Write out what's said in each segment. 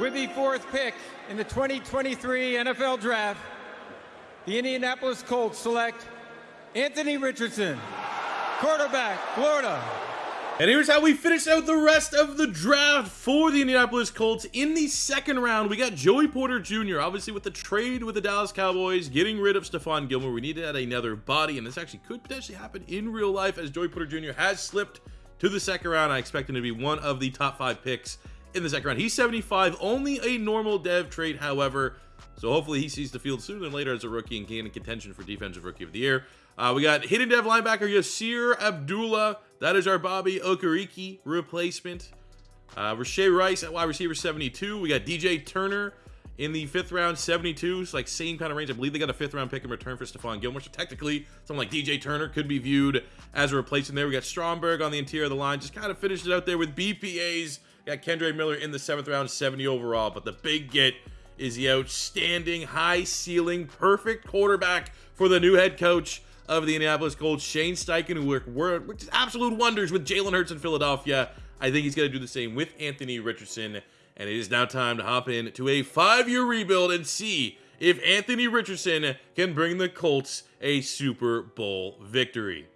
With the fourth pick in the 2023 NFL Draft, the Indianapolis Colts select Anthony Richardson, quarterback, Florida. And here's how we finish out the rest of the draft for the Indianapolis Colts. In the second round, we got Joey Porter Jr. Obviously, with the trade with the Dallas Cowboys, getting rid of Stephon Gilmore, we needed another body, and this actually could potentially happen in real life as Joey Porter Jr. has slipped to the second round. I expect him to be one of the top five picks in the second round. He's 75, only a normal dev trade, however. So hopefully he sees the field sooner than later as a rookie and gain a contention for Defensive Rookie of the Year. Uh, we got hidden dev linebacker Yasir Abdullah. That is our Bobby Okereke replacement. Uh, Rice at wide receiver 72. We got DJ Turner in the fifth round, 72. It's like same kind of range. I believe they got a fifth round pick in return for Stephon Gilmore. So technically, someone like DJ Turner could be viewed as a replacement there. We got Stromberg on the interior of the line. Just kind of finished it out there with BPAs. Got Kendre Miller in the seventh round, 70 overall. But the big get is the outstanding, high ceiling, perfect quarterback for the new head coach of the Indianapolis Colts, Shane Steichen, who worked, absolute wonders with Jalen Hurts in Philadelphia. I think he's going to do the same with Anthony Richardson. And it is now time to hop in to a five-year rebuild and see if Anthony Richardson can bring the Colts a Super Bowl victory.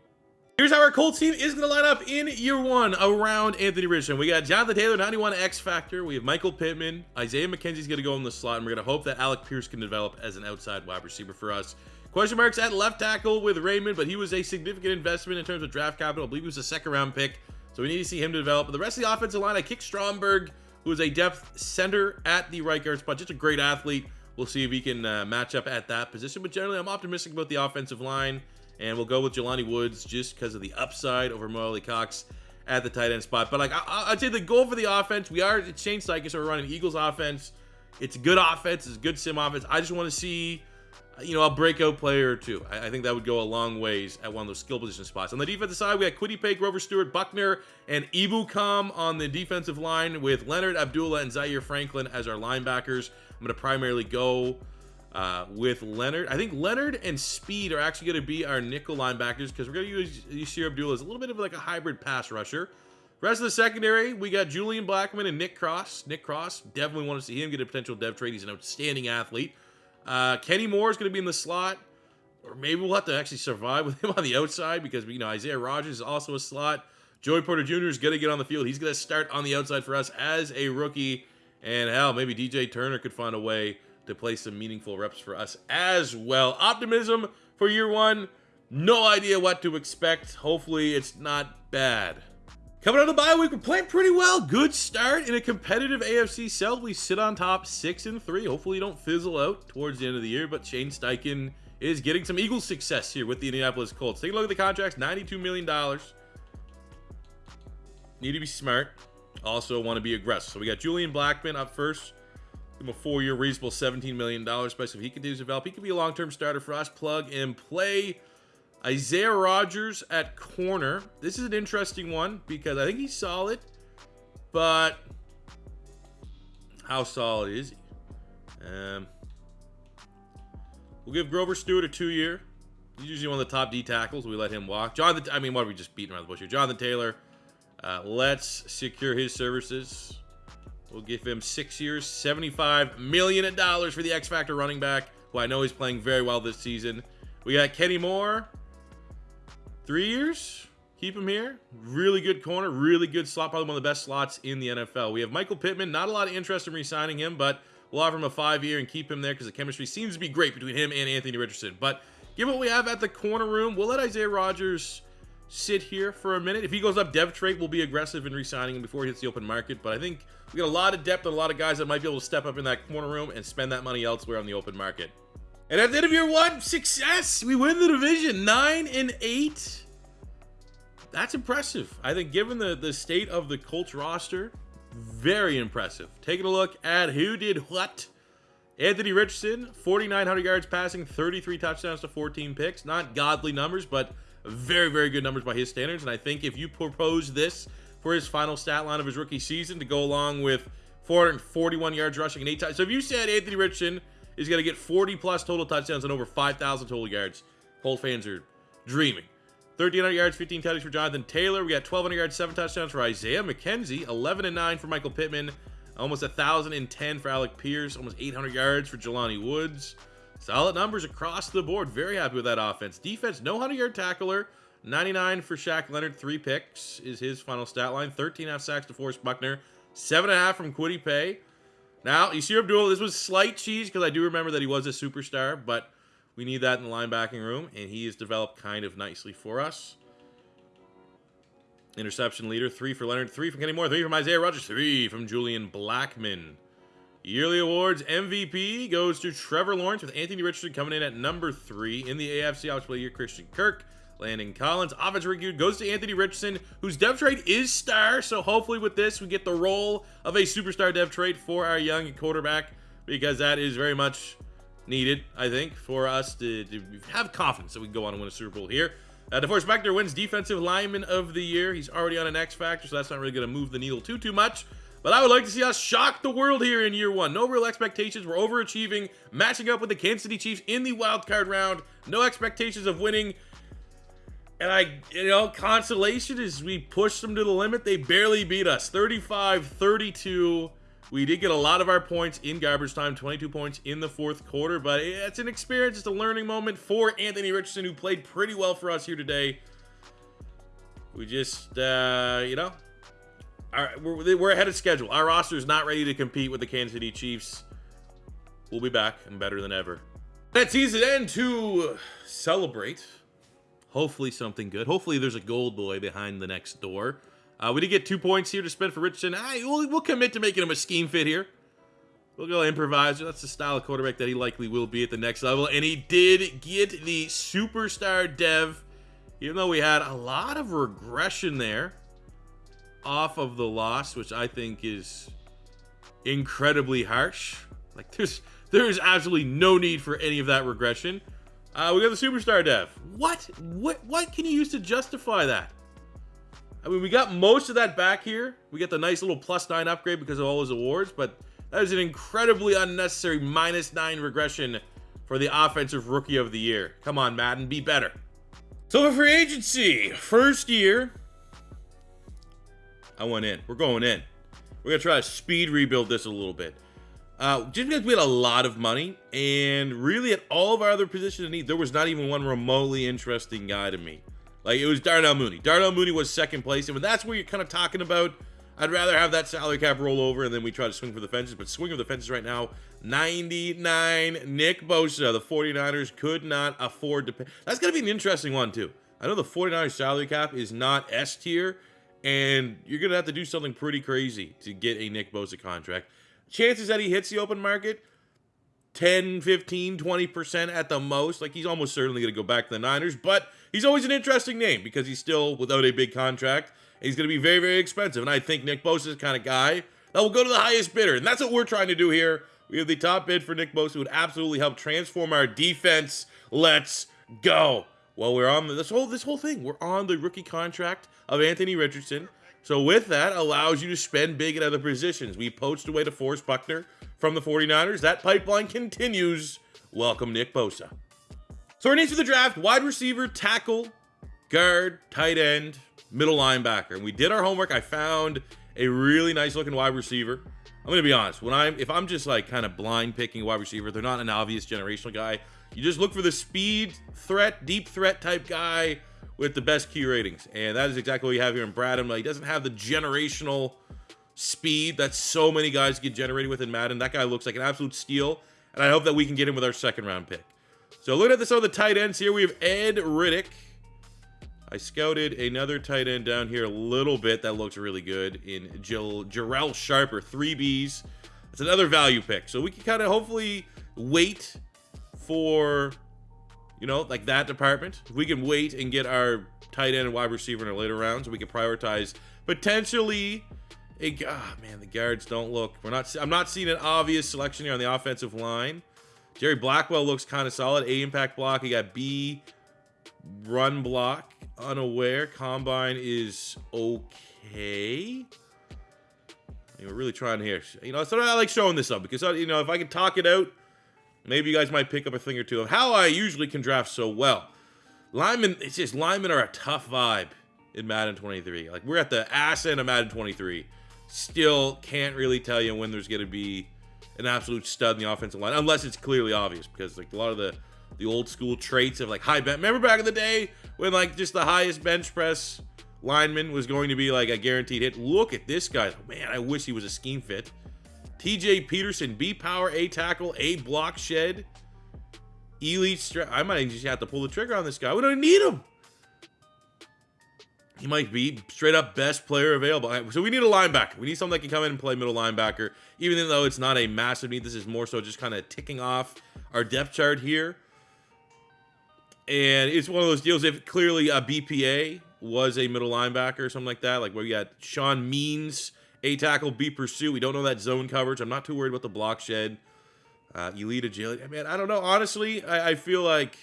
Here's how our Colts team is going to line up in year one around Anthony Richardson. We got Jonathan Taylor, 91 X Factor. We have Michael Pittman. Isaiah McKenzie's going to go in the slot, and we're going to hope that Alec Pierce can develop as an outside wide receiver for us. Question marks at left tackle with Raymond, but he was a significant investment in terms of draft capital. I believe he was a second round pick, so we need to see him develop. But the rest of the offensive line, I kick Stromberg, who is a depth center at the right guard spot. Just a great athlete. We'll see if he can uh, match up at that position. But generally, I'm optimistic about the offensive line. And we'll go with Jelani Woods just because of the upside over Mo Alie-Cox at the tight end spot. But like I, would say the goal for the offense, we are it's Shane Steichen, so we're running Eagles offense. It's a good offense, it's a good sim offense. I just want to see you know, a breakout player or two. I, I, think that would go a long ways at one of those skill position spots. On the defensive side, we got Kwity Paye, Grover Stewart, Buckner, and Ebukam on the defensive line with Leonard Abdullah and Zaire Franklin as our linebackers. I'm going to primarily go uh, with Leonard. I think Leonard and Speed are actually going to be our nickel linebackers because we're going to use Yasir Abdullah as a little bit of like a hybrid pass rusher. Rest of the secondary, we got Julian Blackmon and Nick Cross. Nick Cross, definitely want to see him get a potential dev trade. He's an outstanding athlete. Uh, Kenny Moore is going to be in the slot, or maybe we'll have to actually survive with him on the outside because you know Isaiah Rodgers is also a slot. Joey Porter Jr. is going to get on the field. He's going to start on the outside for us as a rookie. And hell, maybe DJ Turner could find a way to play some meaningful reps for us as well. Optimism for year one. No idea what to expect. Hopefully, it's not bad. Coming out of the bye week, we're playing pretty well. Good start in a competitive AFC South. We sit on top six and three. Hopefully, don't fizzle out towards the end of the year. But Shane Steichen is getting some Eagles success here with the Indianapolis Colts. Take a look at the contracts: $92 million. Need to be smart. Also, want to be aggressive. So we got Julian Blackmon up first. Him a four-year reasonable $17 million, especially if he continues to develop. He could be a long-term starter for us. Plug and play. Isaiah Rodgers at corner. This is an interesting one because I think he's solid, but how solid is he? Um, we'll give Grover Stewart a two-year. He's usually one of the top D tackles. We let him walk. Jonathan, I mean, what are we just beating around the bush here? Jonathan Taylor. Uh, let's secure his services. We'll give him six years, $75 million for the X Factor running back, who I know he's playing very well this season. We got Kenny Moore. Three years? Keep him here. Really good corner, really good slot, probably one of the best slots in the NFL. We have Michael Pittman. Not a lot of interest in re-signing him, but we'll offer him a five-year and keep him there because the chemistry seems to be great between him and Anthony Richardson. But given what we have at the corner room, we'll let Isaiah Rodgers sit here for a minute. If he goes up dev trade, we'll be aggressive in re-signing him before he hits the open market. But I think we got a lot of depth and a lot of guys that might be able to step up in that corner room and spend that money elsewhere on the open market. And at the end of year one, success. We win the division, nine and eight that's impressive. I think given the, the state of the Colts roster, very impressive. Taking a look at who did what. Anthony Richardson, 4,900 yards passing, 33 touchdowns to 14 picks. Not godly numbers, but very, very good numbers by his standards. And I think if you propose this for his final stat line of his rookie season to go along with 441 yards rushing and eight touchdowns. So if you said Anthony Richardson is going to get 40 plus total touchdowns and over 5,000 total yards, Colts fans are dreaming. 1,300 yards, 15 touchdowns for Jonathan Taylor. We got 1,200 yards, 7 touchdowns for Isaiah McKenzie. 11 and 9 for Michael Pittman. Almost 1,010 for Alec Pierce. Almost 800 yards for Jelani Woods. Solid numbers across the board. Very happy with that offense. Defense, no 100-yard tackler. 99 for Shaq Leonard. Three picks is his final stat line. 13 half sacks to Forrest Buckner. Seven and a half from Kwity Paye. Now, you see Abdul, this was slight cheese because I do remember that he was a superstar, but we need that in the linebacking room, and he has developed kind of nicely for us. Interception leader, three for Leonard, three from Kenny Moore, three from Isaiah Rodgers, three from Julian Blackmon. Yearly awards MVP goes to Trevor Lawrence with Anthony Richardson coming in at number three in the AFC Offensive Player Christian Kirk. Landon Collins, offensive review goes to Anthony Richardson, whose dev trade is star. So hopefully with this, we get the role of a superstar dev trade for our young quarterback because that is very much needed, I think, for us to, to have confidence that we can go on and win a Super Bowl here. Uh, DeForest Buckner wins Defensive Lineman of the Year. He's already on an X Factor, so that's not really going to move the needle too, too much. But I would like to see us shock the world here in year one. No real expectations. We're overachieving, matching up with the Kansas City Chiefs in the wild card round. No expectations of winning. And I, you know, consolation is we pushed them to the limit. They barely beat us 35 32. We did get a lot of our points in garbage time, 22 points in the fourth quarter, but it's an experience, it's a learning moment for Anthony Richardson, who played pretty well for us here today. We just, uh, you know, our, we're, we're ahead of schedule. Our roster is not ready to compete with the Kansas City Chiefs. We'll be back and better than ever. That season end to celebrate. Hopefully something good. Hopefully there's a gold boy behind the next door. Uh, we did get two points here to spend for Richardson. I, we'll, we'll commit to making him a scheme fit here. We'll go improviser. That's the style of quarterback that he likely will be at the next level. And he did get the superstar dev, even though we had a lot of regression there off of the loss, which I think is incredibly harsh. Like there's there's absolutely no need for any of that regression. Uh, we got the superstar dev. What? What? What can you use to justify that? I mean, we got most of that back here. We get the nice little plus nine upgrade because of all his awards, but that is an incredibly unnecessary minus nine regression for the offensive rookie of the year. Come on, Madden, be better. So for free agency, first year, I went in. We're going in. We're gonna try to speed rebuild this a little bit. Uh, just because we had a lot of money, and really at all of our other positions of need, there was not even one remotely interesting guy to me. Like it was Darnell Mooney. Darnell Mooney was second place, and when that's where you're kind of talking about, I'd rather have that salary cap roll over and then we try to swing for the fences. But swing for the fences right now, 99. Nick Bosa, the 49ers could not afford to pay. That's gonna be an interesting one too. I know the 49ers salary cap is not S tier, and you're going to have to do something pretty crazy to get a Nick Bosa contract. Chances that he hits the open market 10, 15, 20% at the most. Like he's almost certainly going to go back to the Niners, but he's always an interesting name because he's still without a big contract. And He's going to be very, very expensive. And I think Nick Bosa is the kind of guy that will go to the highest bidder. And that's what we're trying to do here. We have the top bid for Nick Bosa, who would absolutely help transform our defense. Let's go. Well, we're on this whole this whole thing. We're on the rookie contract of Anthony Richardson. So with that, allows you to spend big at other positions. We poached away to Forrest Buckner from the 49ers. That pipeline continues. Welcome, Nick Bosa. So our needs for the draft, wide receiver, tackle, guard, tight end, middle linebacker. And we did our homework. I found a really nice looking wide receiver. I'm gonna be honest. When I'm if I'm just like kind of blind picking wide receiver, they're not an obvious generational guy. You just look for the speed threat, deep threat type guy with the best key ratings. And that is exactly what we have here in Bradham. He doesn't have the generational speed that so many guys get generated with in Madden. That guy looks like an absolute steal. And I hope that we can get him with our second round pick. So looking at the, some of the tight ends here, we have Ed Riddick. I scouted another tight end down here a little bit that looks really good in Jill, Jarrell Sharper, three Bs. It's another value pick. So we can kind of hopefully wait for, you know, like that department. If we can wait and get our tight end and wide receiver in our later rounds, we can prioritize potentially a ah man, the guards don't look. We're not I'm not seeing an obvious selection here on the offensive line. Jerry Blackwell looks kind of solid. A impact block. He got B run block. Unaware. Combine is okay. we're really trying here. You know, so I like showing this up because, you know, if I can talk it out, Maybe you guys might pick up a thing or two of how I usually can draft so well. Linemen, it's just linemen are a tough vibe in Madden 23. Like we're at the ass end of Madden 23. still can't really tell you when there's going to be an absolute stud in the offensive line, unless it's clearly obvious. Because like a lot of the the old school traits of like high bench. Remember back in the day when like just the highest bench press lineman was going to be like a guaranteed hit. Look at this guy. Man, I wish he was a scheme fit. TJ Peterson, B power, A tackle, A block shed, elite. I might just have to pull the trigger on this guy. We don't need him. He might be straight up best player available. So we need a linebacker. We need someone that can come in and play middle linebacker, even though it's not a massive need. This is more so just kind of ticking off our depth chart here. And it's one of those deals. If clearly a BPA was a middle linebacker or something like that, like where you got Sean Means, A tackle, B pursuit. We don't know that zone coverage. I'm not too worried about the block shed. Uh, elite agility. I mean, I don't know. Honestly, I, I feel like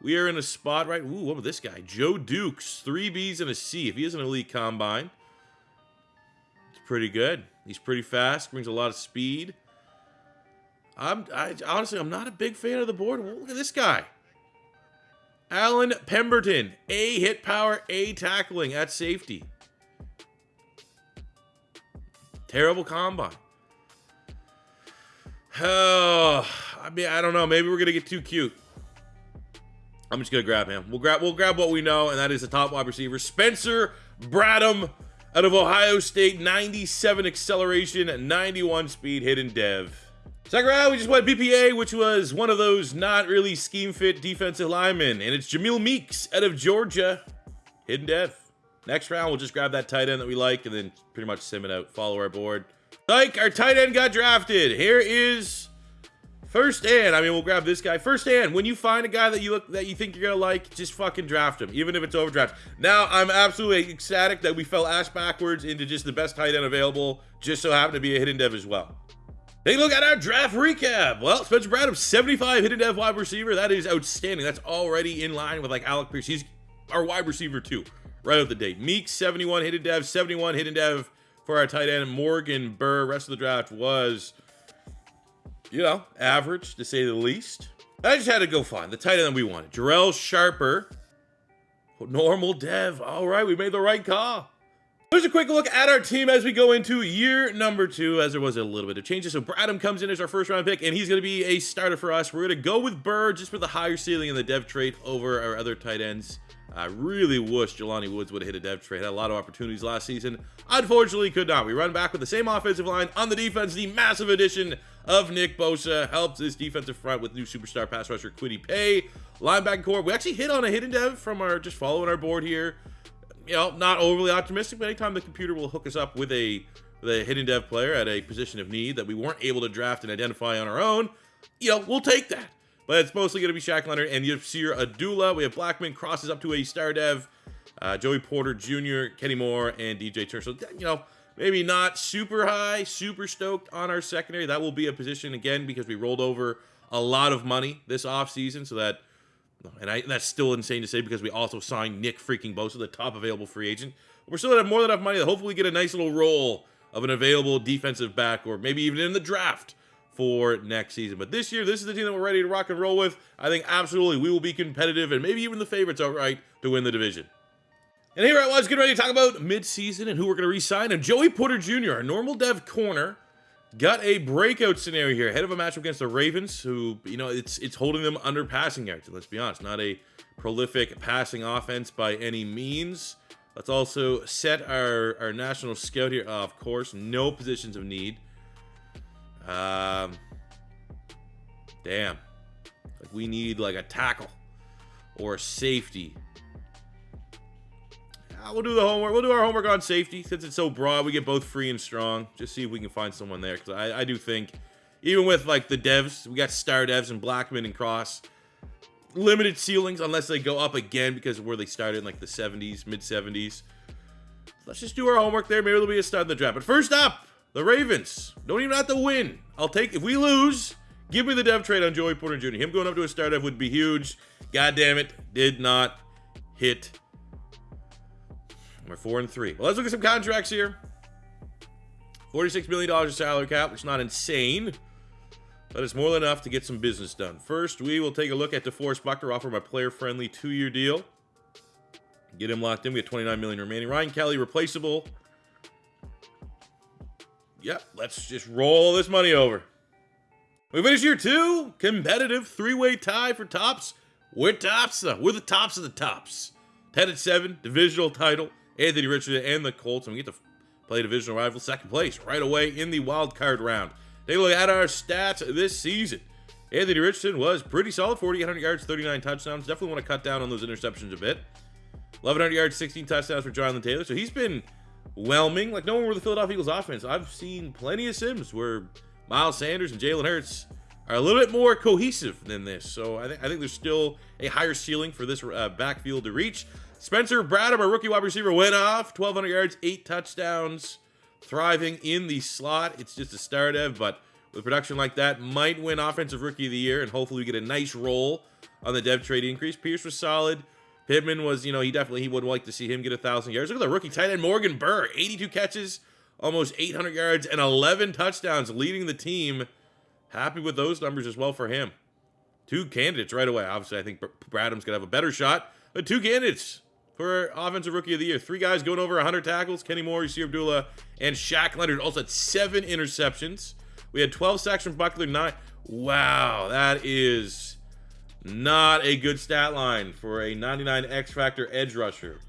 we are in a spot right. Ooh, what about this guy? Joe Dukes, three B's and a C. If he is an elite combine, it's pretty good. He's pretty fast, brings a lot of speed. I'm I, honestly, I'm not a big fan of the board. Well, look at this guy. Alan Pemberton, A hit power, A tackling at safety. Terrible combine. Oh, I mean, I don't know. Maybe we're gonna get too cute. I'm just gonna grab him. We'll grab we'll grab what we know, and that is the top wide receiver, Spencer Bradham out of Ohio State, 97 acceleration, 91 speed, hidden dev. Second round, we just went BPA, which was one of those not really scheme fit defensive linemen, and it's Jamil Meeks out of Georgia, hidden dev. Next round, we'll just grab that tight end that we like, and then pretty much sim it out, follow our board. Like, our tight end got drafted. Here is First and, I mean, we'll grab this guy. First and, when you find a guy that you look that you think you're gonna like, just fucking draft him, even if it's overdraft. Now, I'm absolutely ecstatic that we fell ass backwards into just the best tight end available, just so happened to be a hidden dev as well. Take a look at our draft recap. Well, Spencer Bradham, 75 hidden dev wide receiver. That is outstanding. That's already in line with like Alec Pierce. He's our wide receiver too, right out the date. Meek, 71 hidden dev, 71 hidden dev for our tight end. Morgan Burr, rest of the draft was you know, average to say the least. I just had to go find the tight end we wanted. Jarrell Sharper. Normal dev. All right, we made the right call. Here's a quick look at our team as we go into year number two, as there was a little bit of changes. So Bradham comes in as our first round pick, and he's going to be a starter for us. We're going to go with Burr just for the higher ceiling in the dev trait over our other tight ends. I really wish Jelani Woods would have hit a dev trade. Had a lot of opportunities last season. Unfortunately, could not. We run back with the same offensive line on the defense. The massive addition of Nick Bosa helps this defensive front with new superstar pass rusher Kwity Paye. Linebacker core. We actually hit on a hidden dev from our just following our board here. You know, not overly optimistic, but anytime the computer will hook us up with a a hidden dev player at a position of need that we weren't able to draft and identify on our own, you know, we'll take that. But it's mostly going to be Shaq Leonard and Yasir Abdullah. We have Blackmon crosses up to a star dev. Uh, Joey Porter Jr., Kenny Moore, and DJ Turner. So, you know, maybe not super high, super stoked on our secondary. That will be a position, again, because we rolled over a lot of money this offseason. So that, and, I, that's still insane to say because we also signed Nick freaking Bosa, the top available free agent. We're still going to have more than enough money to hopefully get a nice little roll of an available defensive back or maybe even in the draft for next season. But this year, this is the team that we're ready to rock and roll with. I think absolutely we will be competitive and maybe even the favorites outright to win the division. And here I was getting ready to talk about midseason and who we're going to re-sign. And Joey Porter Jr., our normal dev corner, got a breakout scenario here ahead of a matchup against the Ravens, who you know it's it's holding them under passing yards. Let's be honest, not a prolific passing offense by any means. Let's also set our our national scout here. Uh, of course, no positions of need. Um, damn. Like we need like a tackle or a safety. Yeah, we'll do the homework. We'll do our homework on safety since it's so broad. We get both free and strong. Just see if we can find someone there because I, I do think even with like the devs, we got star devs and Blackmon and Cross. Limited ceilings unless they go up again because of where they started in like the 70s, mid 70s. Let's just do our homework there. Maybe there'll be a start in the draft. But first up, the Ravens don't even have to win. I'll take if we lose. Give me the dev trade on Joey Porter Jr. Him going up to a star dev would be huge. God damn it, did not hit. We're four and three. Well, let's look at some contracts here. $46 million of salary cap, which is not insane, but it's more than enough to get some business done. First, we will take a look at DeForest Buckner, offer a player-friendly two-year deal. Get him locked in. We have 29 million remaining. Ryan Kelly, replaceable. Yep, let's just roll this money over. We finish year two. Competitive three-way tie for tops. We're tops. Uh, we're the tops of the tops. 10 and 7, divisional title. Anthony Richardson and the Colts. And we get to play divisional rival second place right away in the wild card round. Take a look at our stats this season. Anthony Richardson was pretty solid 4,800 yards, 39 touchdowns. Definitely want to cut down on those interceptions a bit. 1,100 yards, 16 touchdowns for Jonathan Taylor. So he's been whelming. Like no one with the Philadelphia Eagles offense. I've seen plenty of sims where Miles Sanders and Jalen Hurts are a little bit more cohesive than this. So I, I think there's still a higher ceiling for this uh, backfield to reach. Spencer Bradham, our rookie wide receiver, went off 1,200 yards, eight touchdowns, thriving in the slot. It's just a start of, but with production like that, might win Offensive Rookie of the Year, and hopefully we get a nice roll on the dev trade increase. Pierce was solid. Pittman was, you know, he definitely he would like to see him get a thousand yards. Look at the rookie tight end Morgan Burr, 82 catches, almost 800 yards, and 11 touchdowns, leading the team. Happy with those numbers as well for him. Two candidates right away. Obviously, I think Bradham's gonna have a better shot, but two candidates for Offensive Rookie of the Year. Three guys going over 100 tackles. Kenny Moore, Yasir Abdullah, and Shaq Leonard also had seven interceptions. We had 12 sacks from Buckler, nine. Wow, that is not a good stat line for a 99 X Factor edge rusher.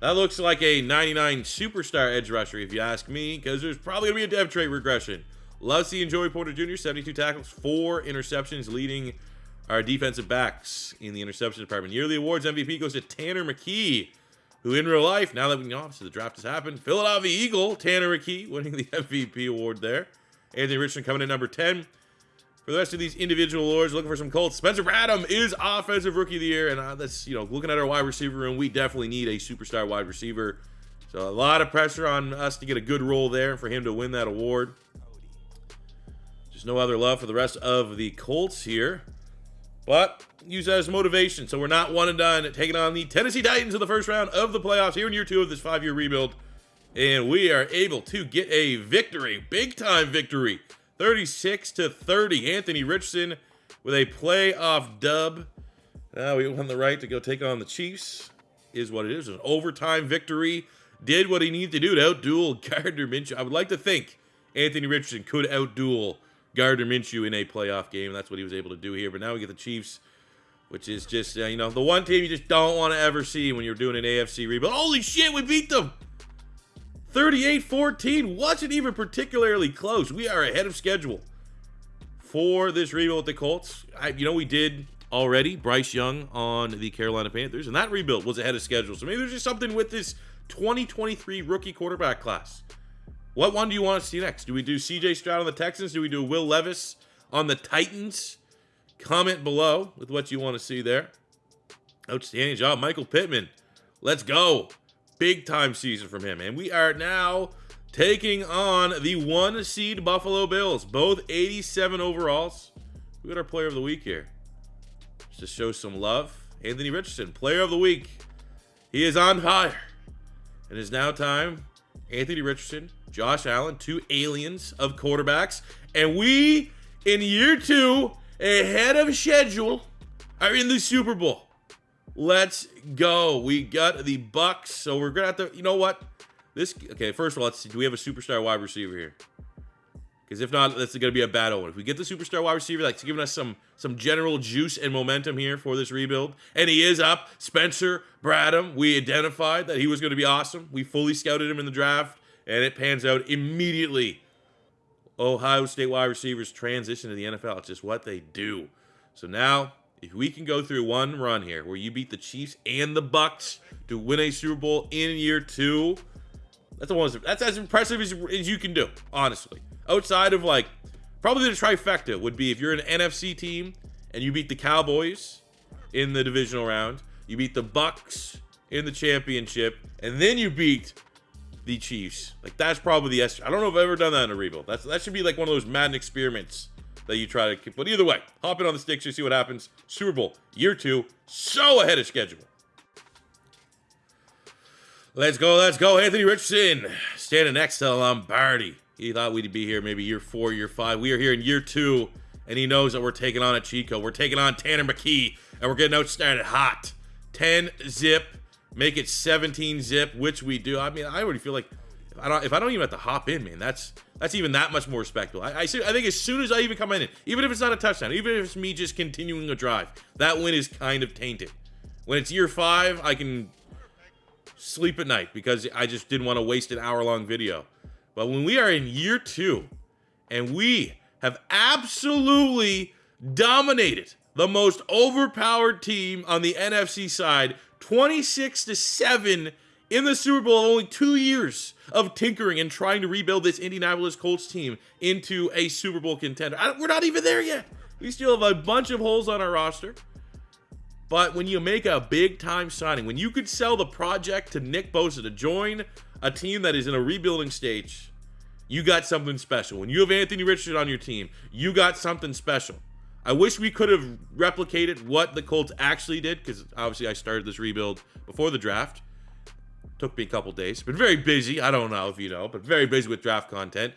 That looks like a 99 superstar edge rusher, if you ask me, because there's probably going to be a dev trade regression. Love seeing Joey Porter Jr., 72 tackles, four interceptions, leading our defensive backs in the interception department. Yearly awards MVP goes to Tanner McKee, who in real life, now that we know, obviously the draft has happened, Philadelphia Eagle, Tanner McKee, winning the MVP award there. Anthony Richardson coming in number 10. For the rest of these individual awards, looking for some Colts. Spencer Bradham is Offensive Rookie of the Year, and uh, that's, you know, looking at our wide receiver room, we definitely need a superstar wide receiver. So a lot of pressure on us to get a good role there for him to win that award. Just no other love for the rest of the Colts here. But use that as motivation. So we're not one and done taking on the Tennessee Titans in the first round of the playoffs here in year two of this five-year rebuild. And we are able to get a victory, big time victory. 36 to 30. Anthony Richardson with a playoff dub. Now we won the right to go take on the Chiefs. Is what it is. An overtime victory. Did what he needed to do to outduel Gardner Minshew. I would like to think Anthony Richardson could outduel Gardner Minshew in a playoff game. That's what he was able to do here. But now we get the Chiefs, which is just, uh, you know, the one team you just don't want to ever see when you're doing an AFC rebuild. Holy shit, we beat them! 38-14 wasn't even particularly close. We are ahead of schedule for this rebuild with the Colts. I, you know, we did already Bryce Young on the Carolina Panthers, and that rebuild was ahead of schedule. So maybe there's just something with this 2023 rookie quarterback class. What one do you want to see next? Do we do CJ Stroud on the Texans? Do we do Will Levis on the Titans? Comment below with what you want to see there. Outstanding job, Michael Pittman. Let's go big time season from him. And we are now taking on the one seed Buffalo Bills, both 87 overalls. We got our player of the week here. Just to show some love. Anthony Richardson, player of the week. He is on fire. And It is now time. Anthony Richardson, Josh Allen, two aliens of quarterbacks. And we, in year two, ahead of schedule, are in the Super Bowl. Let's go. We got the Bucks, so we're gonna have to. You know what? This okay. First of all, let's see. Do we have a superstar wide receiver here? Because if not, that's gonna be a bad one. If we get the superstar wide receiver, that's giving us some some general juice and momentum here for this rebuild. And he is up. Spencer Bradham. We identified that he was gonna be awesome. We fully scouted him in the draft, and it pans out immediately. Ohio State wide receivers transition to the NFL. It's just what they do. So now if we can go through one run here where you beat the Chiefs and the Bucks to win a Super Bowl in year two, that's almost that's as impressive as, as you can do, honestly. Outside of like probably the trifecta would be if you're an NFC team and you beat the Cowboys in the divisional round, you beat the Bucks in the championship, and then you beat the Chiefs. Like that's probably the S. I don't know if I've ever done that in a rebuild. That's that should be like one of those Madden experiments that you try to. Keep. But either way, hop in on the sticks, you see what happens. Super Bowl year two, so ahead of schedule. Let's go, let's go. Anthony Richardson standing next to Lombardi. He thought we'd be here maybe year four, year five. We are here in year two, and he knows that we're taking on a Chico. We're taking on Tanner McKee, and we're getting outstarted hot. 10 zip, make it 17 zip, which we do. I mean, I already feel like I don't if I don't even have to hop in, man, that's that's even that much more respectable. I, I, I think as soon as I even come in, even if it's not a touchdown, even if it's me just continuing a drive, that win is kind of tainted. When it's year five, I can sleep at night because I just didn't want to waste an hour long video. But when we are in year two and we have absolutely dominated the most overpowered team on the NFC side, 26 to 7 in the Super Bowl only two years of tinkering and trying to rebuild this Indianapolis Colts team into a Super Bowl contender. we're not even there yet. We still have a bunch of holes on our roster. But when you make a big time signing, when you could sell the project to Nick Bosa to join a team that is in a rebuilding stage, you got something special. When you have Anthony Richardson on your team, you got something special. I wish we could have replicated what the Colts actually did because obviously I started this rebuild before the draft. Took me a couple days. Been very busy. I don't know if you know, but very busy with draft content.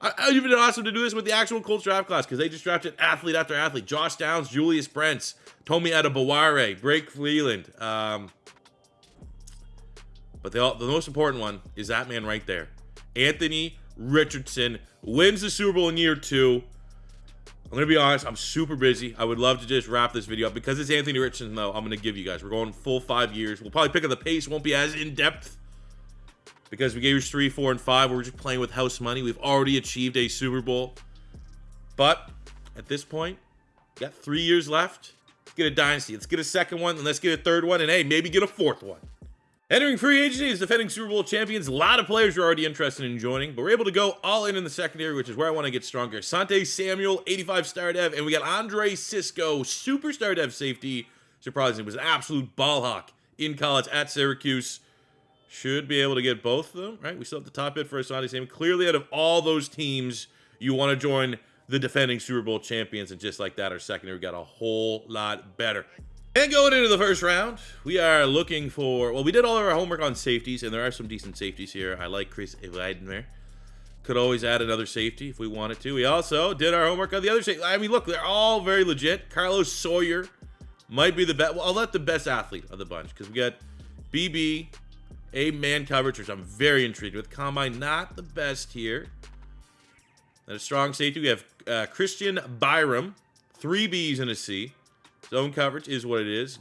I, I even awesome to do this with the actual Colts draft class because they just drafted athlete after athlete. Josh Downs, Julius Brents, Tomi Adebawore, Blake Freeland. Um, but the, the most important one is that man right there. Anthony Richardson wins the Super Bowl in year two. I'm gonna be honest, I'm super busy. I would love to just wrap this video up because it's Anthony Richardson, though. I'm gonna give you guys. We're going full five years. We'll probably pick up the pace. Won't be as in depth because we gave you three, four, and five. We're just playing with house money. We've already achieved a Super Bowl, but at this point, got three years left. Let's get a dynasty. Let's get a second one, and let's get a third one, and hey, maybe get a fourth one. Entering free agency as defending Super Bowl champions, a lot of players are already interested in joining, but we're able to go all in in the secondary, which is where I want to get stronger. Sante Samuel, 85 star dev, and we got Andre Cisco, superstar dev safety. Surprisingly, was an absolute ball hawk in college at Syracuse. Should be able to get both of them, right? We still have the top bid for Asante Samuel. Clearly, out of all those teams, you want to join the defending Super Bowl champions, and just like that, our secondary got a whole lot better. And going into the first round, we are looking for, well, we did all of our homework on safeties, and there are some decent safeties here. I like Chris Weidner. Could always add another safety if we wanted to. We also did our homework on the other safety. I mean, look, they're all very legit. Carlos Sawyer might be the best. Well, I'll let the best athlete of the bunch because we got BB, a man coverage, which I'm very intrigued with. Combine, not the best here. And a strong safety, we have uh, Christian Byram, three Bs and a C. Zone coverage is what it is.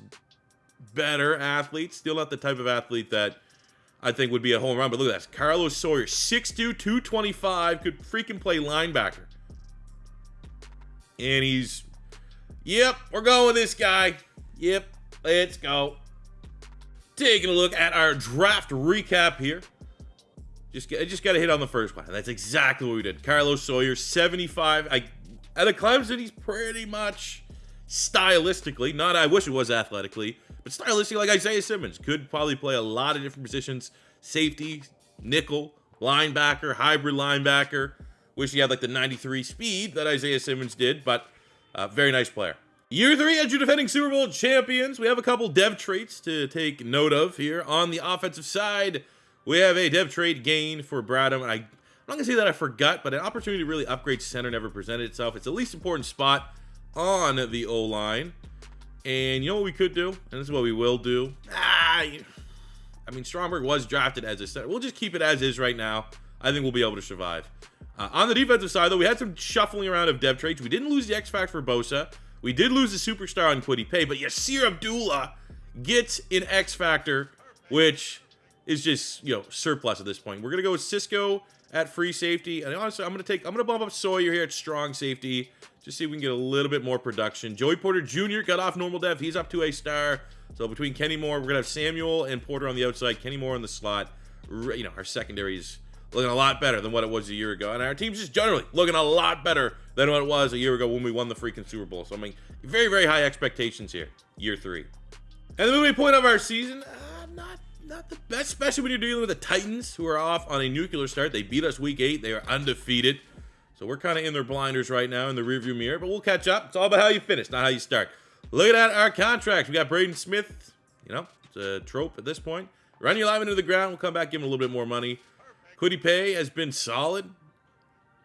Better athlete. Still not the type of athlete that I think would be a home run. But look at that. Carlos Sawyer, 6'2", 225. Could freaking play linebacker. And he's... Yep, we're going with this guy. Yep, let's go. Taking a look at our draft recap here. Just, I just got to hit on the first one. That's exactly what we did. Carlos Sawyer, 75. I, at a Clemson, he's pretty much stylistically, not I wish it was athletically, but stylistically, like Isaiah Simmons, could probably play a lot of different positions safety, nickel, linebacker, hybrid linebacker. Wish he had like the 93 speed that Isaiah Simmons did, but uh, very nice player. Year three as your defending Super Bowl champions. We have a couple dev traits to take note of here. On the offensive side, we have a dev trait gain for Bradham. And I, I'm not going to say that I forgot, but an opportunity to really upgrade center never presented itself. It's the least important spot on the O line. And you know what we could do? And this is what we will do. Ah, I mean, Stromberg was drafted as a center. We'll just keep it as is right now. I think we'll be able to survive. Uh, on the defensive side, though, we had some shuffling around of dev trades. We didn't lose the X Factor for Bosa. We did lose the superstar on Kwity Paye, but Yasir Abdullah gets an X Factor, which is just, you know, surplus at this point. We're going to go with Cisco at free safety. And honestly, I'm going to take, I'm going to bump up Sawyer here at strong safety. Just see if we can get a little bit more production. Joey Porter Jr. got off normal dev. He's up to a star. So between Kenny Moore, we're going to have Samuel and Porter on the outside. Kenny Moore in the slot. You know, our secondary is looking a lot better than what it was a year ago. And our team's just generally looking a lot better than what it was a year ago when we won the freaking Super Bowl. So, I mean, very, very high expectations here, year three. And the midway point of our season, uh, not not the best, especially when you're dealing with the Titans, who are off on a nuclear start. They beat us week eight. They are undefeated. So we're kind of in their blinders right now in the rearview mirror, but we'll catch up. It's all about how you finish, not how you start. Look at our contracts. We got Braden Smith. You know, it's a trope at this point. Run your lineman into the ground. We'll come back, give him a little bit more money. Kwity Paye has been solid.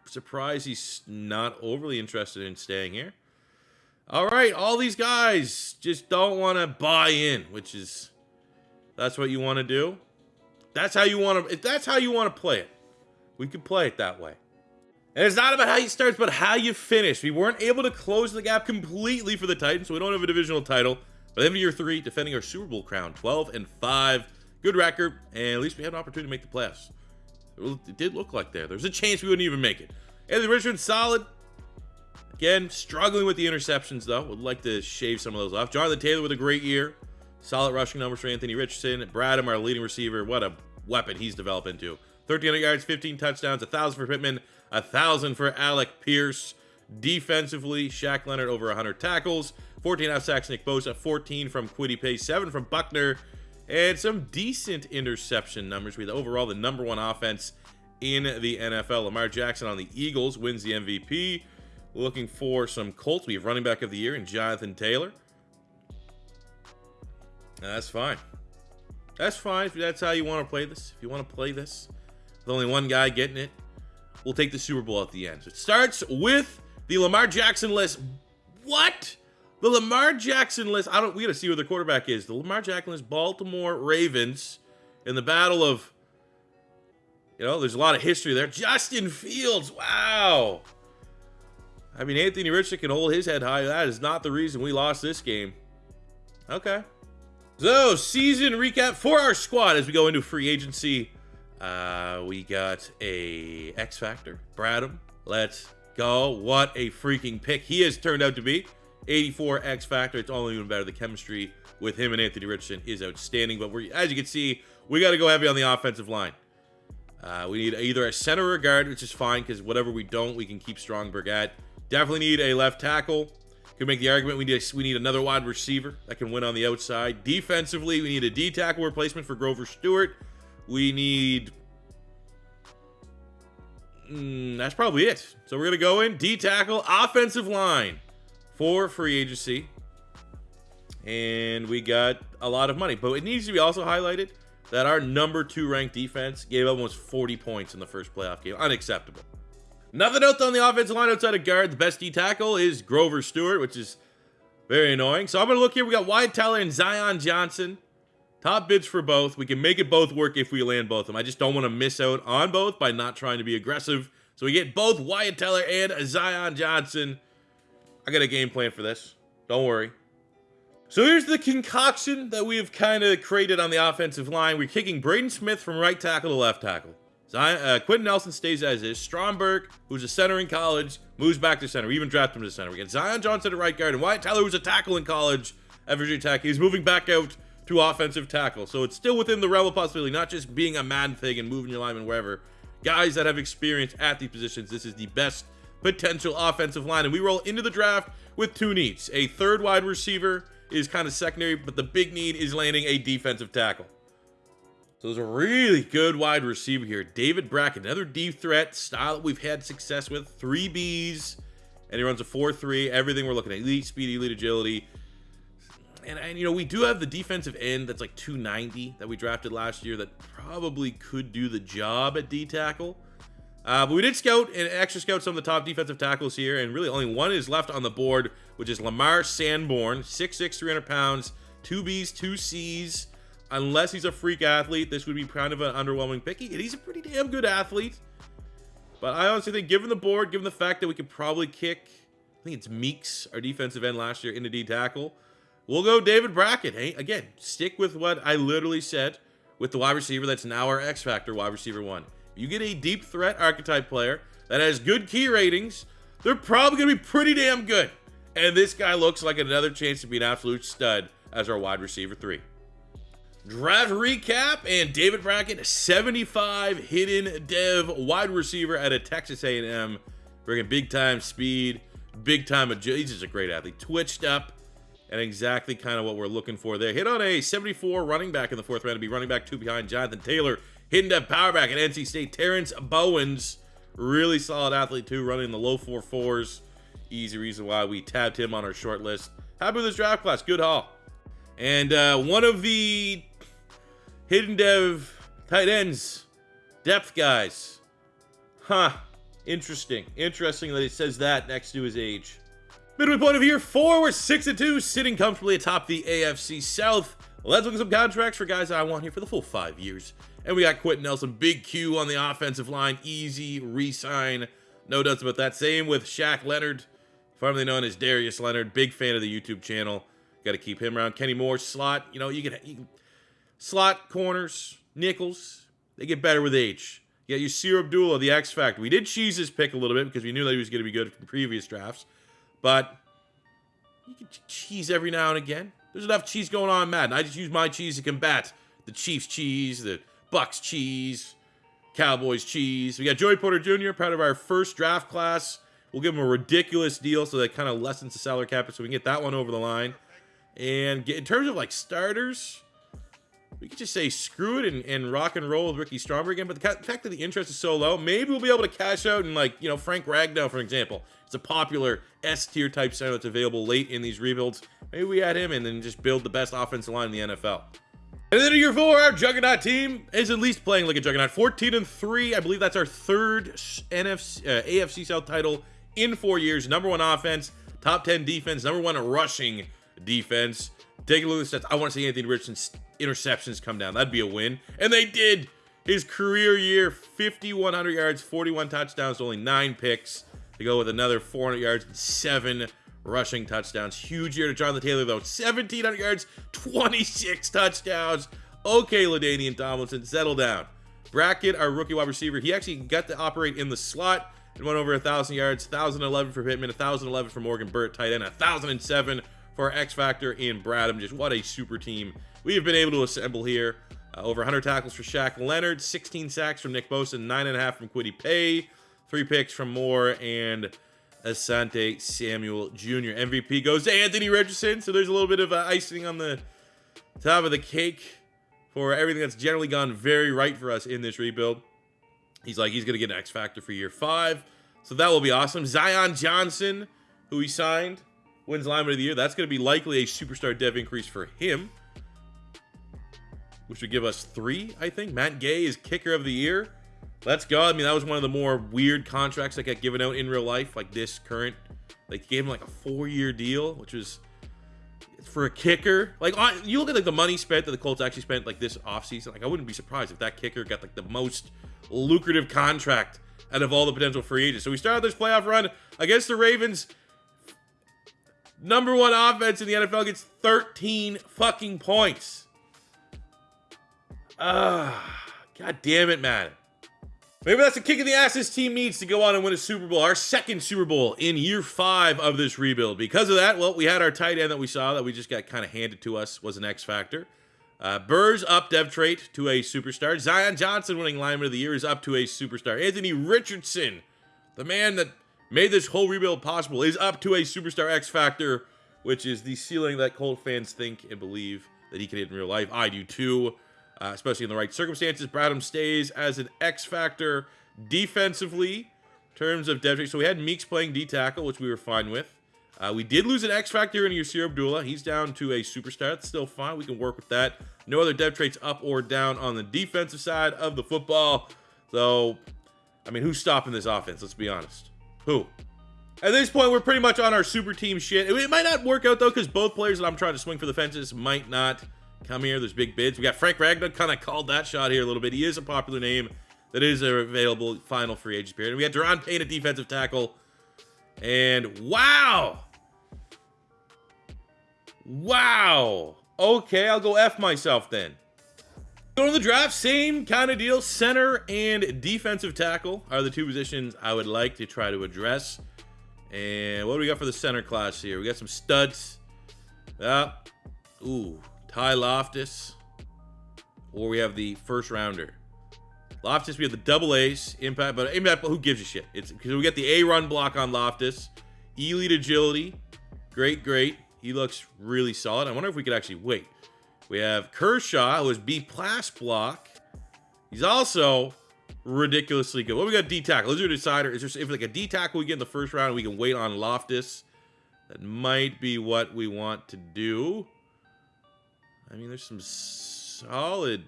Surprised he's not overly interested in staying here. All right, all these guys just don't want to buy in, which is that's what you want to do. That's how you want to. If that's how you want to play it, we could play it that way. And it's not about how you start, but how you finish. We weren't able to close the gap completely for the Titans, so we don't have a divisional title. But of year three, defending our Super Bowl crown, 12 and 5. Good record, and at least we had an opportunity to make the playoffs. It did look like there. There's a chance we wouldn't even make it. Anthony Richardson, solid. Again, struggling with the interceptions, though. Would like to shave some of those off. Jonathan Taylor with a great year. Solid rushing numbers for Anthony Richardson. Bradham, our leading receiver. What a weapon he's developed into. 1,300 yards, 15 touchdowns, 1,000 for Pittman, 1,000 for Alec Pierce. Defensively, Shaq Leonard over 100 tackles, 14 out sacks, Nick Bosa, 14 from Kwity Paye, 7 from Buckner, and some decent interception numbers. We had overall the number one offense in the NFL. Lamar Jackson on the Eagles wins the MVP. Looking for some Colts. We have running back of the year in Jonathan Taylor. That's fine. That's fine if that's how you want to play this. If you want to play this with only one guy getting it, we'll take the Super Bowl at the end. So it starts with the Lamar Jackson list. What? The Lamar Jackson list. I don't. We got to see where the quarterback is. The Lamar Jackson list. Baltimore Ravens in the battle of. You know, there's a lot of history there. Justin Fields. Wow. I mean, Anthony Richardson can hold his head high. That is not the reason we lost this game. Okay. So, season recap for our squad as we go into free agency. Uh, we got a X Factor, Bradham. Let's go. What a freaking pick he has turned out to be. 84 X Factor. It's only even better. The chemistry with him and Anthony Richardson is outstanding. But we're, as you can see, we got to go heavy on the offensive line. Uh, we need either a center or a guard, which is fine because whatever we don't, we can keep Stromberg at. Definitely need a left tackle. Could make the argument we need a, we need another wide receiver that can win on the outside. Defensively, we need a D tackle replacement for Grover Stewart. We need. Mm, that's probably it. So we're gonna go in D tackle, offensive line for free agency, and we got a lot of money. But it needs to be also highlighted that our number two ranked defense gave up almost 40 points in the first playoff game. Unacceptable. Nothing else on the offensive line outside of guard. The best D tackle is Grover Stewart, which is very annoying. So I'm going to look here. We got Wyatt Teller and Zion Johnson. Top bids for both. We can make it both work if we land both of them. I just don't want to miss out on both by not trying to be aggressive. So we get both Wyatt Teller and Zion Johnson. I got a game plan for this. Don't worry. So here's the concoction that we have kind of created on the offensive line. We're kicking Braden Smith from right tackle to left tackle. Zion, uh, Quenton Nelson stays as is. Stromberg, who's a center in college, moves back to center. We even draft him to center. We get Zion Johnson at right guard, and Wyatt Teller, who's a tackle in college at Virginia Tech. He's moving back out to offensive tackle. So it's still within the realm of possibility, not just being a mad thing and moving your lineman wherever. Guys that have experience at these positions, this is the best potential offensive line. And we roll into the draft with two needs. A third wide receiver is kind of secondary, but the big need is landing a defensive tackle. So there's a really good wide receiver here. David Brackett, another deep threat style that we've had success with. Three Bs, and he runs a 4-3. Everything we're looking at. Elite speed, elite agility. And, and, you know, we do have the defensive end that's like 290 that we drafted last year that probably could do the job at D tackle. Uh, but we did scout and extra scout some of the top defensive tackles here, and really only one is left on the board, which is Lamar Sanborn, 6'6", 300 pounds, two Bs, two Cs unless he's a freak athlete, this would be kind of an underwhelming pick. He's a pretty damn good athlete. But I honestly think, given the board, given the fact that we could probably kick, I think it's Meeks, our defensive end last year, into D tackle, we'll go David Brackett. Hey, again, stick with what I literally said with the wide receiver that's now our X Factor wide receiver one. You get a deep threat archetype player that has good key ratings, they're probably going to be pretty damn good. And this guy looks like another chance to be an absolute stud as our wide receiver three. Draft recap and David Brackett, 75 hidden dev wide receiver at a Texas A&M, bringing big time speed, big time agility. He's just a great athlete. Twitched up, and exactly kind of what we're looking for there. Hit on a 74 running back in the fourth round to be running back two behind Jonathan Taylor. Hidden dev power back at NC State. Terrence Bowens, really solid athlete too, running the low four fours. Easy reason why we tabbed him on our short list. Happy with this draft class. Good haul. And uh, one of the Hidden dev tight ends, depth guys. Huh. Interesting. Interesting that he says that next to his age. Midway point of year four, we're six and two, sitting comfortably atop the AFC South. let's look at some contracts for guys I want here for the full five years. And we got Quenton Nelson, big Q on the offensive line, easy re-sign. No doubts about that. Same with Shaq Leonard, formerly known as Darius Leonard, big fan of the YouTube channel. Got to keep him around. Kenny Moore, slot. You know, you can, you can slot corners, nickels. They get better with age. You got Yasir Abdullah, the X Factor. We did cheese his pick a little bit because we knew that he was going to be good from previous drafts. But you can cheese every now and again. There's enough cheese going on in Madden. I just use my cheese to combat the Chiefs cheese, the Bucks cheese, Cowboys cheese. We got Joey Porter Jr., part of our first draft class. We'll give him a ridiculous deal so that kind of lessens the salary cap so we can get that one over the line. And in terms of like starters, we could just say screw it and, and rock and roll with Ricky Stromberg again. But the fact that the interest is so low, maybe we'll be able to cash out and like, you know, Frank Ragnow, for example. It's a popular S tier type center that's available late in these rebuilds. Maybe we add him and then just build the best offensive line in the NFL. And then year four, our Juggernaut team is at least playing like a Juggernaut. 14 and 3. I believe that's our third NFC, uh, AFC South title in four years. Number one offense, top 10 defense, number one rushing defense. Take a look at the stats. I want to see Anthony Richardson's interceptions come down. That'd be a win. And they did. His career year 5,100 yards, 41 touchdowns, only nine picks. To go with another 400 yards seven rushing touchdowns. Huge year to Jonathan Taylor, though. 1,700 yards, 26 touchdowns. Okay, LaDainian Tomlinson, settle down. Brackett, our rookie wide receiver, he actually got to operate in the slot and went over 1,000 yards. 1,011 for Pittman, 1,011 for Morgan Burt, tight end, 1,007 for X Factor in Bradham. Just what a super team we have been able to assemble here. Uh, over 100 tackles for Shaq Leonard, 16 sacks from Nick Bosa, 9.5 from Kwity Paye, three picks from Moore, and Asante Samuel Jr. MVP goes to Anthony Richardson. So there's a little bit of uh, icing on the top of the cake for everything that's generally gone very right for us in this rebuild. He's like, he's going to get an X Factor for year five. So that will be awesome. Zion Johnson, who he signed, wins lineman of the year. That's going to be likely a superstar dev increase for him, which would give us three, I think. Matt Gay is kicker of the year. Let's go. I mean, that was one of the more weird contracts that got given out in real life, like this current. Like, gave him like a four-year deal, which was for a kicker. Like, you look at like the money spent that the Colts actually spent like this offseason. Like, I wouldn't be surprised if that kicker got like the most lucrative contract out of all the potential free agents. So we started this playoff run against the Ravens number one offense in the NFL gets 13 fucking points. Ah, god damn it, man. Maybe that's a kick in the ass this team needs to go on and win a Super Bowl, our second Super Bowl in year five of this rebuild. Because of that, well, we had our tight end that we saw that we just got kind of handed to us was an X factor. Uh, Burrs up dev trait to a superstar. Zion Johnson winning lineman of the year is up to a superstar. Anthony Richardson, the man that made this whole rebuild possible, is up to a superstar X Factor, which is the ceiling that Colt fans think and believe that he can hit in real life. I do too, uh, especially in the right circumstances. Bradham stays as an X Factor defensively in terms of depth. So we had Meeks playing D tackle, which we were fine with. Uh, we did lose an X Factor in Yasir Abdullah. He's down to a superstar. That's still fine. We can work with that. No other dev traits up or down on the defensive side of the football. So, I mean, who's stopping this offense? Let's be honest. Who? At this point, we're pretty much on our super team shit. It might not work out, though, because both players that I'm trying to swing for the fences might not come here. There's big bids. We got Frank Ragnow kind of called that shot here a little bit. He is a popular name that is available final free agent period. And we got Daron Payne at defensive tackle. And wow. Wow. Okay, I'll go F myself then. Going to the draft, same kind of deal. Center and defensive tackle are the two positions I would like to try to address. And what do we got for the center class here? We got some studs. Uh, ooh, Ty Loftus. Or we have the first rounder. Loftus, we have the double ace, impact, but impact, who gives a shit? It's because we got the A run block on Loftus. Elite agility. Great, great. He looks really solid. I wonder if we could actually wait. We have Kershaw, who is B plus block. He's also ridiculously good. What we got D tackle? Is there a decider? Is there if like a D tackle we get in the first round, we can wait on Loftus. That might be what we want to do. I mean, there's some solid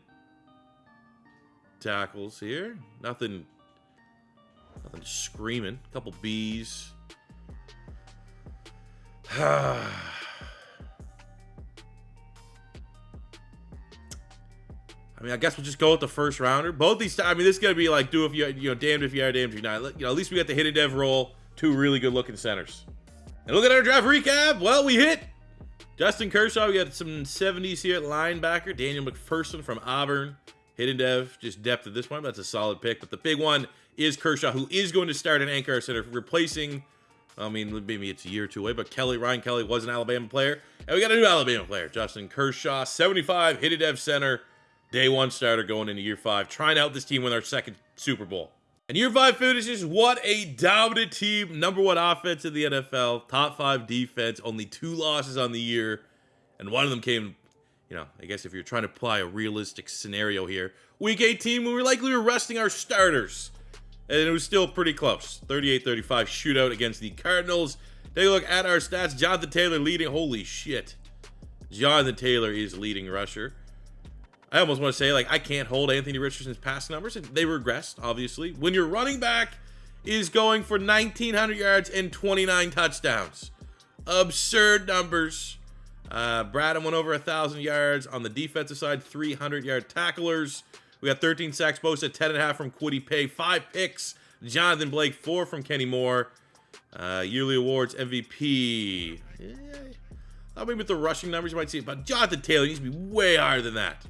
tackles here. Nothing, nothing screaming. A couple B's. Ah. I mean, I guess we'll just go with the first rounder. Both these, I mean, this is gonna be like do if you you know damned if you are, damned if you're not. You know, at least we got the hidden dev roll, two really good looking centers. And look at our draft recap. Well, we hit Justin Kershaw. We got some 70s here at linebacker. Daniel McPherson from Auburn. Hidden dev, just depth at this point. That's a solid pick. But the big one is Kershaw, who is going to start an anchor center, replacing. I mean, maybe it's a year or two away, but Kelly Ryan Kelly was an Alabama player, and we got a new Alabama player, Justin Kershaw, 75 hidden dev center. Day one starter going into year five, trying out this team with our second Super Bowl. And year five finishes, what a dominant team. Number one offense in the NFL, top five defense, only two losses on the year. And one of them came, you know, I guess if you're trying to apply a realistic scenario here, week 18, when we were likely resting our starters. And it was still pretty close. 38 35 shootout against the Cardinals. Take a look at our stats. Jonathan Taylor leading. Holy shit. Jonathan Taylor is leading rusher. I almost want to say, like, I can't hold Anthony Richardson's pass numbers, and they regressed, obviously. When your running back is going for 1,900 yards and 29 touchdowns. Absurd numbers. Uh, Braden went over 1,000 yards. On the defensive side, 300 yard tacklers. We got 13 sacks, Bosa, 10.5 from Kwity Paye, 5 picks. Jonathan Blake, 4 from Kenny Moore. Uh, yearly awards, MVP. Yeah, I mean, with the rushing numbers, you might see it, but Jonathan Taylor needs to be way higher than that.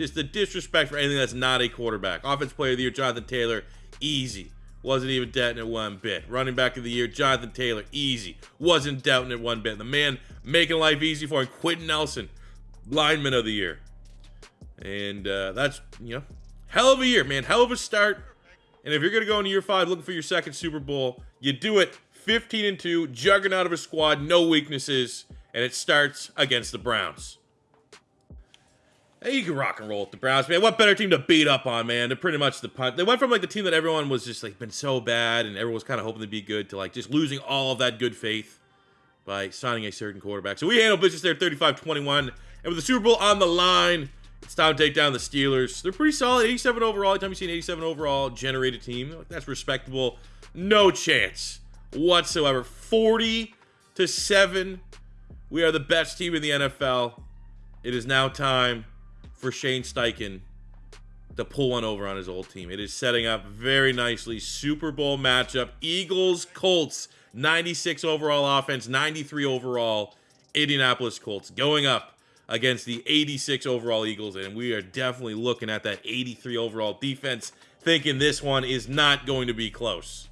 Just the disrespect for anything that's not a quarterback. Offense player of the year, Jonathan Taylor, easy. Wasn't even doubting it one bit. Running back of the year, Jonathan Taylor, easy. Wasn't doubting it one bit. The man making life easy for him, Quenton Nelson, lineman of the year. And uh, that's, you know, hell of a year, man. Hell of a start. And if you're going to go into year five looking for your second Super Bowl, you do it 15 and 2, juggernaut of a squad, no weaknesses, and it starts against the Browns. Hey, you can rock and roll with the Browns, man. What better team to beat up on, man? They're pretty much the punt. They went from like the team that everyone was just like been so bad and everyone was kind of hoping to be good to like just losing all of that good faith by signing a certain quarterback. So we handle business there 35-21. And with the Super Bowl on the line, it's time to take down the Steelers. They're pretty solid. 87 overall. Anytime you see an 87 overall generated a team, that's respectable. No chance whatsoever. 40 to 7. We are the best team in the NFL. It is now time for Shane Steichen to pull one over on his old team. It is setting up very nicely. Super Bowl matchup. Eagles, Colts, 96 overall offense, 93 overall. Indianapolis Colts going up against the 86 overall Eagles. And we are definitely looking at that 83 overall defense, thinking this one is not going to be close.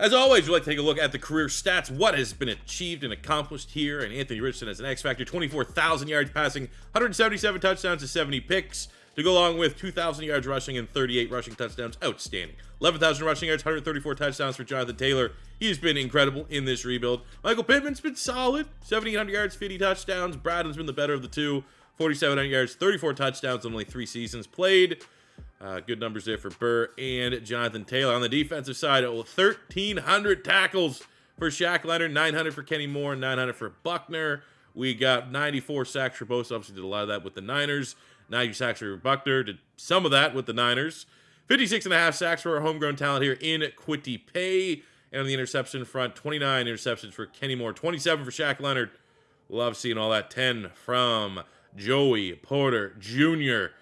As always, we like to take a look at the career stats, what has been achieved and accomplished here. And Anthony Richardson as an X Factor, 24,000 yards passing, 177 touchdowns to 70 picks, to go along with 2,000 yards rushing and 38 rushing touchdowns. Outstanding. 11,000 rushing yards, 134 touchdowns for Jonathan Taylor. He's been incredible in this rebuild. Michael Pittman's been solid, 7,800 yards, 50 touchdowns. Bradham's been the better of the two, 4,700 yards, 34 touchdowns, in only three seasons played. Uh, good numbers there for Burr and Jonathan Taylor. On the defensive side, 1,300 tackles for Shaq Leonard, 900 for Kenny Moore, 900 for Buckner. We got 94 sacks for Bosa. Obviously, did a lot of that with the Niners. 90 sacks for Buckner. Did some of that with the Niners. 56 and a half sacks for our homegrown talent here in Kwity Paye. And on the interception front, 29 interceptions for Kenny Moore, 27 for Shaq Leonard. Love seeing all that. 10 from Joey Porter Jr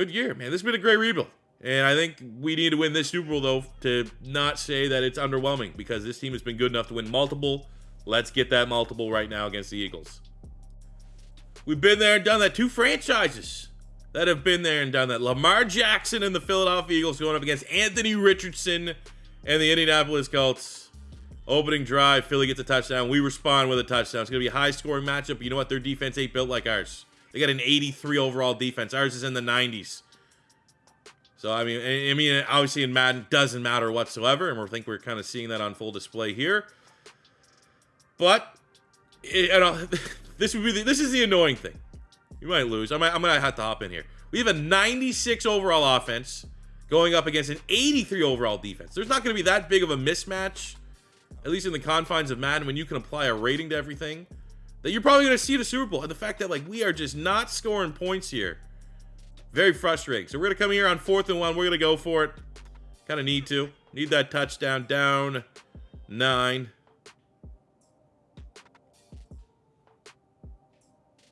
good year, man. This has been a great rebuild. And I think we need to win this Super Bowl, though, to not say that it's underwhelming because this team has been good enough to win multiple. Let's get that multiple right now against the Eagles. We've been there and done that. Two franchises that have been there and done that. Lamar Jackson and the Philadelphia Eagles going up against Anthony Richardson and the Indianapolis Colts. Opening drive, Philly gets a touchdown. We respond with a touchdown. It's going to be a high scoring matchup. You know what? Their defense ain't built like ours. They got an 83 overall defense. Ours is in the 90s. So I mean, I mean, obviously in Madden doesn't matter whatsoever, and we think we're kind of seeing that on full display here. But it, know, this would be the, this is the annoying thing. You might lose. I might, I'm gonna have to hop in here. We have a 96 overall offense going up against an 83 overall defense. There's not gonna be that big of a mismatch, at least in the confines of Madden, when you can apply a rating to everything that you're probably going to see the Super Bowl. And the fact that, like, we are just not scoring points here. Very frustrating. So we're going to come here on fourth and one. We're going to go for it. Kind of need to. Need that touchdown. Down nine.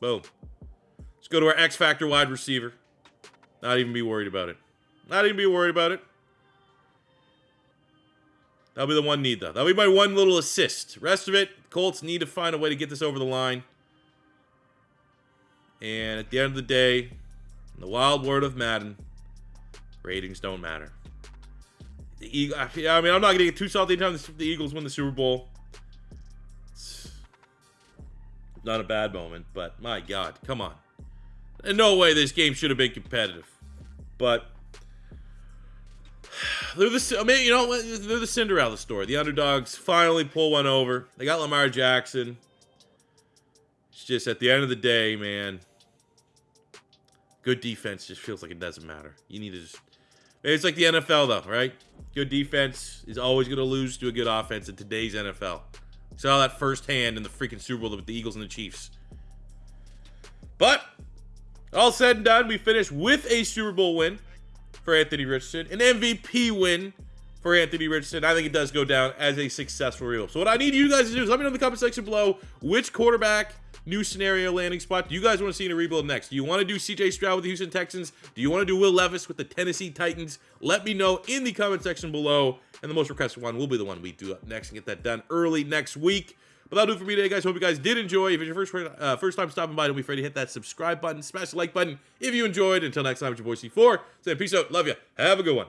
Boom. Let's go to our X Factor wide receiver. Not even be worried about it. Not even be worried about it. That'll be the one need, though. That'll be my one little assist. Rest of it, Colts need to find a way to get this over the line. And at the end of the day, in the wild word of Madden, ratings don't matter. The Eagle, I mean, I'm not going to get too salty anytime the Eagles win the Super Bowl. It's not a bad moment, but my God, come on. In no way this game should have been competitive. But they're the I mean, you know, they're the Cinderella story. The underdogs finally pull one over. They got Lamar Jackson. It's just at the end of the day, man. Good defense just feels like it doesn't matter. You need to just. It's like the NFL, though, right? Good defense is always going to lose to a good offense in today's NFL. Saw that firsthand in the freaking Super Bowl with the Eagles and the Chiefs. But all said and done, we finished with a Super Bowl win for Anthony Richardson, an MVP win for Anthony Richardson. I think it does go down as a successful real. So what I need you guys to do is let me know in the comment section below which quarterback new scenario landing spot do you guys want to see in a rebuild next? Do you want to do CJ Stroud with the Houston Texans? Do you want to do Will Levis with the Tennessee Titans? Let me know in the comment section below. And the most requested one will be the one we do up next and get that done early next week. But that'll do for me today, guys. Hope you guys did enjoy. If it's your first uh, first time stopping by, don't be afraid to hit that subscribe button, smash the like button if you enjoyed. Until next time, it's your boy C4. Saying peace out. Love you. Have a good one.